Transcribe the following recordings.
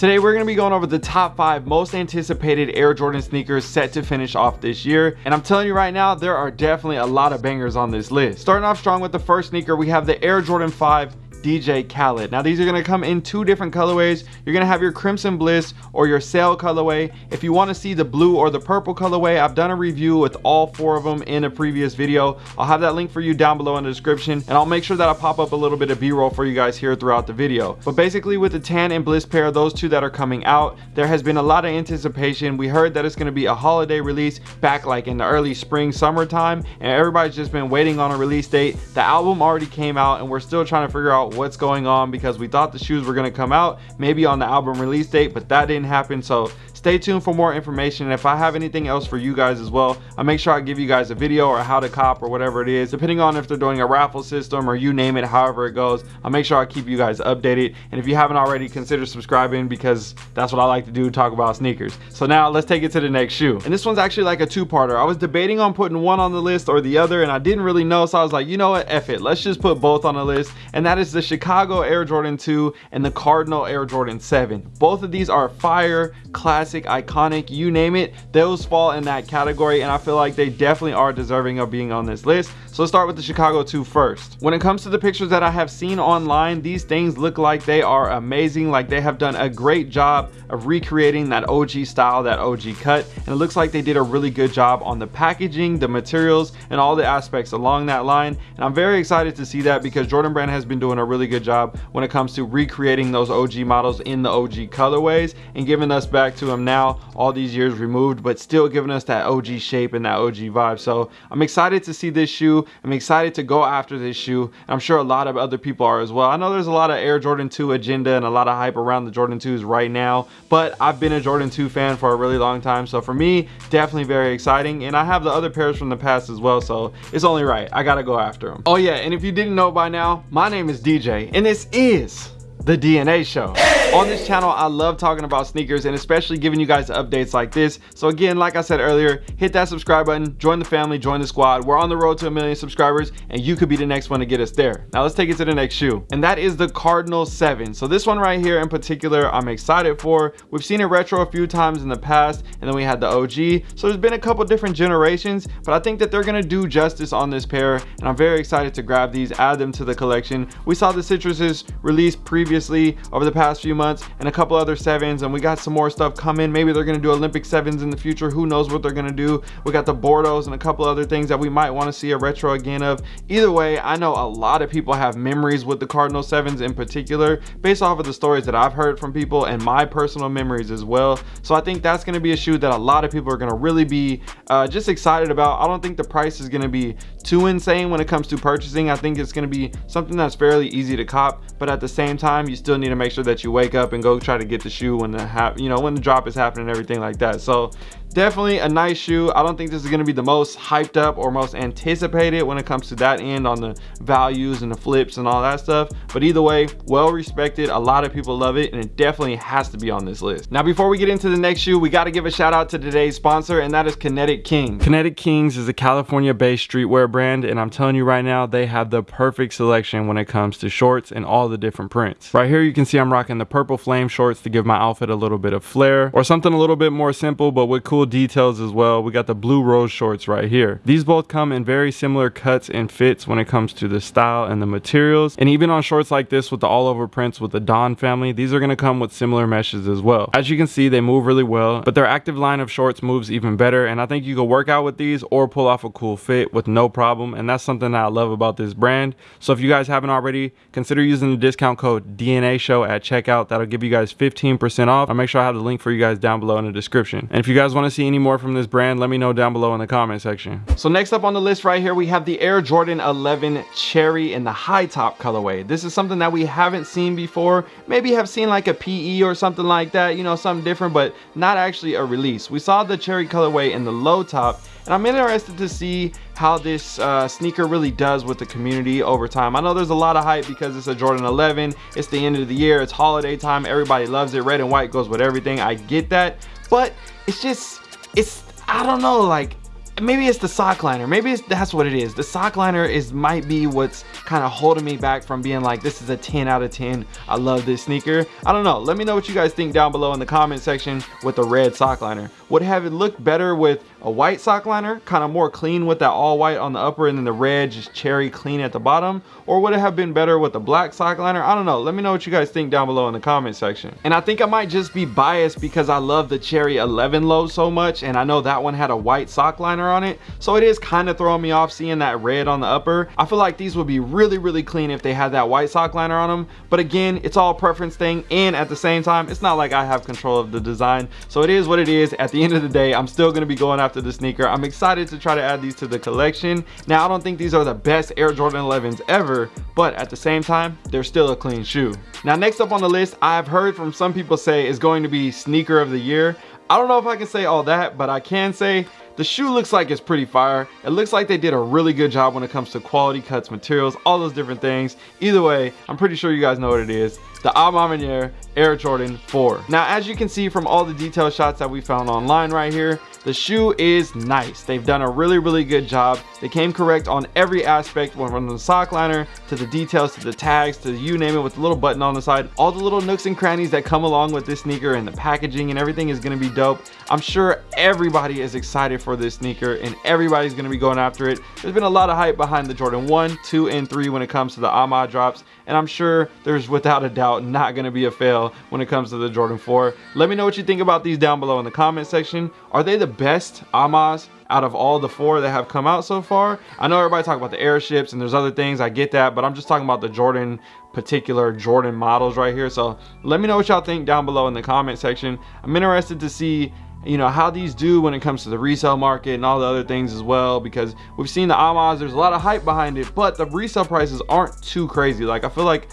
Today we're going to be going over the top 5 most anticipated Air Jordan sneakers set to finish off this year and I'm telling you right now there are definitely a lot of bangers on this list. Starting off strong with the first sneaker we have the Air Jordan 5 DJ Khaled. Now these are gonna come in two different colorways. You're gonna have your Crimson Bliss or your Sail colorway. If you wanna see the blue or the purple colorway, I've done a review with all four of them in a previous video. I'll have that link for you down below in the description and I'll make sure that I pop up a little bit of b-roll for you guys here throughout the video. But basically with the tan and bliss pair, those two that are coming out, there has been a lot of anticipation. We heard that it's gonna be a holiday release back like in the early spring, summertime, and everybody's just been waiting on a release date. The album already came out and we're still trying to figure out what's going on because we thought the shoes were going to come out maybe on the album release date but that didn't happen. So stay tuned for more information. And if i have anything else for you guys as well i'll make sure i give you guys a video or how to cop or whatever it is depending on if they're doing a raffle system or you name it however it goes. I'll make sure i keep you guys updated. And if you haven't already consider subscribing because that's what i like to do talk about sneakers. So now let's take it to the next shoe. And this one's actually like a two-parter. I was debating on putting one on the list or the other and i didn't really know. So i was like you know what? F it. Let's just put both on the list. And that is the chicago air jordan 2 and the cardinal air jordan 7 both of these are fire classic classic, iconic, you name it, those fall in that category and I feel like they definitely are deserving of being on this list. So let's start with the Chicago 2 first. When it comes to the pictures that I have seen online, these things look like they are amazing, like they have done a great job of recreating that OG style, that OG cut, and it looks like they did a really good job on the packaging, the materials, and all the aspects along that line. And I'm very excited to see that because Jordan Brand has been doing a really good job when it comes to recreating those OG models in the OG colorways and giving us back to them now all these years removed but still giving us that OG shape and that OG vibe. So I'm excited to see this shoe. I'm excited to go after this shoe I'm sure a lot of other people are as well. I know there's a lot of Air Jordan 2 agenda and a lot of hype around the Jordan 2s right now but I've been a Jordan 2 fan for a really long time. So for me definitely very exciting and I have the other pairs from the past as well so it's only right. I gotta go after them oh yeah and if you didn't know by now my name is DJ and this is the DNA show. On this channel, I love talking about sneakers and especially giving you guys updates like this. So again, like I said earlier, hit that subscribe button, join the family, join the squad. We're on the road to a million subscribers and you could be the next one to get us there. Now let's take it to the next shoe. And that is the Cardinal 7. So this one right here in particular, I'm excited for. We've seen it retro a few times in the past and then we had the OG. So there's been a couple different generations, but I think that they're gonna do justice on this pair and I'm very excited to grab these, add them to the collection. We saw the Citruses released previously previously over the past few months and a couple other sevens and we got some more stuff coming. Maybe they're to do olympic sevens in the future. Who knows what they're to do? We got the bordeaux and a couple other things that we might want to see a retro again of. Either way i know a lot of people have memories with the cardinal sevens in particular based off of the stories that i've heard from people and my personal memories as well. So i think that's going to be a shoe that a lot of people are going to really be uh, just excited about. I don't think the price is going to be too insane when it comes to purchasing. I think it's going to be something that's fairly easy to cop but at the same time you still need to make sure that you wake up and go try to get the shoe when the you know when the drop is happening and everything like that. So definitely a nice shoe. I don't think this is going to be the most hyped up or most anticipated when it comes to that end on the values and the flips and all that stuff. But either way well respected. A lot of people love it and it definitely has to be on this list. Now before we get into the next shoe we got to give a shout out to today's sponsor and that is kinetic king kinetic kings is a california based streetwear brand and i'm telling you right now they have the perfect selection when it comes to shorts and all the different prints. Right here you can see i'm rocking the purple flame shorts to give my outfit a little bit of flair or something a little bit more simple but with cool cool details as well. We got the blue rose shorts right here. These both come in very similar cuts and fits when it comes to the style and the materials. And even on shorts like this with the all over prints with the Don family, these are gonna come with similar meshes as well. As you can see, they move really well, but their active line of shorts moves even better. And I think you can work out with these or pull off a cool fit with no problem. And that's something that I love about this brand. So if you guys haven't already, consider using the discount code DNA show at checkout. That'll give you guys 15% off. I'll make sure I have the link for you guys down below in the description. And if you guys want to to see any more from this brand, let me know down below in the comment section. So next up on the list right here, we have the Air Jordan 11 Cherry in the high top colorway. This is something that we haven't seen before. Maybe have seen like a PE or something like that, you know, something different, but not actually a release. We saw the Cherry colorway in the low top and I'm interested to see how this uh, sneaker really does with the community over time. I know there's a lot of hype because it's a Jordan 11. It's the end of the year. It's holiday time. Everybody loves it. Red and white goes with everything. I get that. But it's just, it's, I don't know, like, maybe it's the sock liner maybe that's what it is the sock liner is might be what's kind of holding me back from being like this is a 10 out of 10 i love this sneaker i don't know let me know what you guys think down below in the comment section with the red sock liner would have it looked better with a white sock liner kind of more clean with that all white on the upper and then the red just cherry clean at the bottom. Or would it have been better with the black sock liner? I don't know. Let me know what you guys think down below in the comment section. And i think i might just be biased because i love the cherry 11 low so much and i know that one had a white sock liner on it. So it is kind of throwing me off seeing that red on the upper. I feel like these would be really really clean if they had that white sock liner on them but again it's all preference thing and at the same time it's not like i have control of the design. So it is what it is. At the end of the day i'm still going to be going after the sneaker i'm excited to try to add these to the collection now i don't think these are the best air jordan 11s ever but at the same time they're still a clean shoe now next up on the list i've heard from some people say is going to be sneaker of the year I don't know if I can say all that, but I can say the shoe looks like it's pretty fire. It looks like they did a really good job when it comes to quality cuts, materials, all those different things. Either way, I'm pretty sure you guys know what it is. The A Ma Air Jordan 4. Now, as you can see from all the detail shots that we found online right here, the shoe is nice. They've done a really, really good job. They came correct on every aspect, from the sock liner to the details to the tags to you name it with the little button on the side. All the little nooks and crannies that come along with this sneaker and the packaging and everything is to be dope. I'm sure everybody is excited for this sneaker and everybody's to be going after it. There's been a lot of hype behind the Jordan 1, 2, and 3 when it comes to the A Ma drops and I'm sure there's without a doubt not going to be a fail when it comes to the Jordan 4. Let me know what you think about these down below in the comment section. Are they the best A Ma's out of all the four that have come out so far? I know everybody talk about the airships and there's other things, I get that, but I'm just talking about the Jordan particular Jordan models right here. So let me know what y'all think down below in the comment section. I'm interested to see you know how these do when it comes to the resale market and all the other things as well because we've seen the A Ma's there's a lot of hype behind it but the resale prices aren't too crazy like i feel like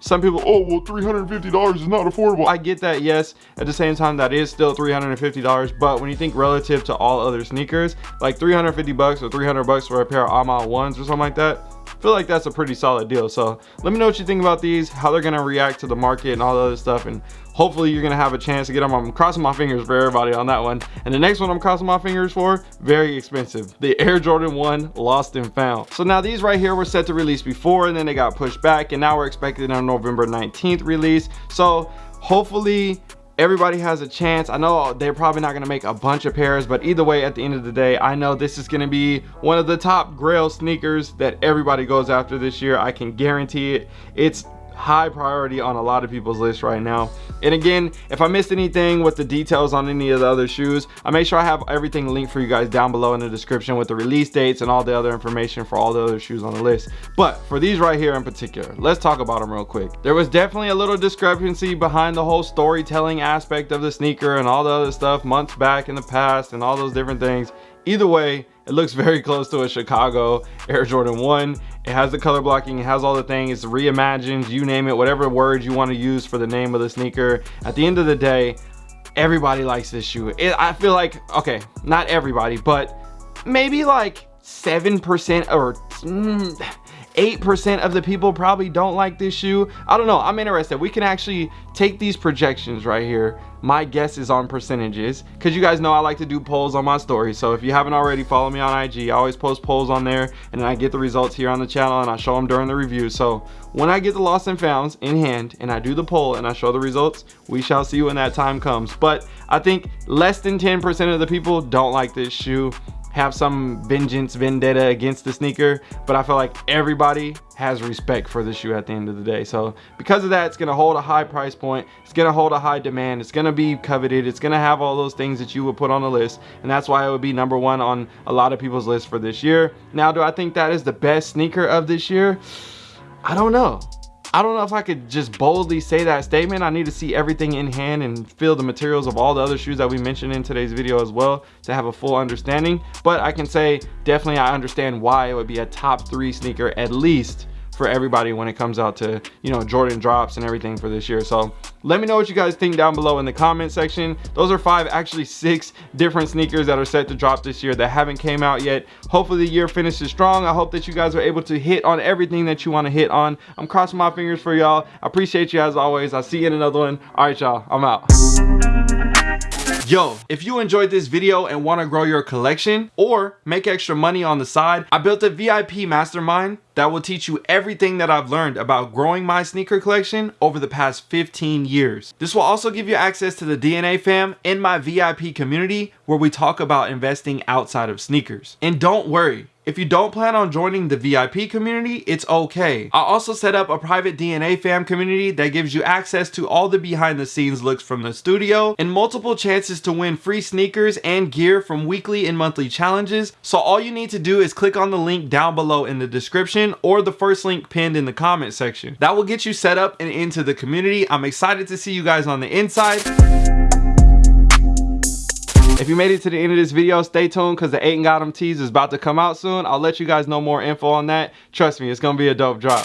some people oh well 350 dollars is not affordable. I get that yes. At the same time that is still 350 dollars. But when you think relative to all other sneakers like 350 bucks or 300 bucks for a pair of A Ma ones or something like that feel like that's a pretty solid deal. So let me know what you think about these how they're gonna react to the market and all the other stuff and hopefully you're gonna have a chance to get them i'm crossing my fingers for everybody on that one. And the next one i'm crossing my fingers for very expensive. The air jordan 1 lost and found. So now these right here were set to release before and then they got pushed back and now we're expecting a november 19th release. So hopefully everybody has a chance. I know they're probably not going to make a bunch of pairs but either way at the end of the day i know this is going to be one of the top grail sneakers that everybody goes after this year. I can guarantee it. It's high priority on a lot of people's list right now. And again if i missed anything with the details on any of the other shoes i make sure i have everything linked for you guys down below in the description with the release dates and all the other information for all the other shoes on the list. But for these right here in particular let's talk about them real quick. There was definitely a little discrepancy behind the whole storytelling aspect of the sneaker and all the other stuff months back in the past and all those different things. Either way it looks very close to a chicago air jordan 1 it has the color blocking it has all the things it's reimagined you name it whatever word you want to use for the name of the sneaker. At the end of the day everybody likes this shoe. It, i feel like okay not everybody but maybe like seven percent or mm, 8% of the people probably don't like this shoe. I don't know. I'm interested. We can actually take these projections right here. My guess is on percentages because you guys know I like to do polls on my story. So if you haven't already, follow me on IG. I always post polls on there and then I get the results here on the channel and I show them during the review. So when I get the lost and founds in hand and I do the poll and I show the results, we shall see when that time comes. But I think less than 10% of the people don't like this shoe have some vengeance vendetta against the sneaker but i feel like everybody has respect for the shoe at the end of the day. So because of that it's going to hold a high price point. It's going to hold a high demand. It's going to be coveted. It's going to have all those things that you would put on the list and that's why it would be number one on a lot of people's list for this year. Now do i think that is the best sneaker of this year? I don't know I don't know if I could just boldly say that statement. I need to see everything in hand and feel the materials of all the other shoes that we mentioned in today's video as well to have a full understanding. But I can say definitely I understand why it would be a top three sneaker at least for everybody when it comes out to you know jordan drops and everything for this year. So let me know what you guys think down below in the comment section. Those are five actually six different sneakers that are set to drop this year that haven't came out yet. Hopefully the year finishes strong. I hope that you guys are able to hit on everything that you want to hit on. I'm crossing my fingers for y'all. I appreciate you as always. I'll see you in another one. All right y'all. I'm out Yo, if you enjoyed this video and want to grow your collection or make extra money on the side, I built a VIP mastermind that will teach you everything that I've learned about growing my sneaker collection over the past 15 years. This will also give you access to the DNA fam in my VIP community where we talk about investing outside of sneakers. And don't worry, if you don't plan on joining the VIP community, it's okay. I also set up a private DNA fam community that gives you access to all the behind the scenes looks from the studio and multiple chances to win free sneakers and gear from weekly and monthly challenges. So all you need to do is click on the link down below in the description or the first link pinned in the comment section. That will get you set up and into the community. I'm excited to see you guys on the inside. If you made it to the end of this video, stay tuned because the 8 and Got 'em tease is about to come out soon. I'll let you guys know more info on that. Trust me, it's going to be a dope drop.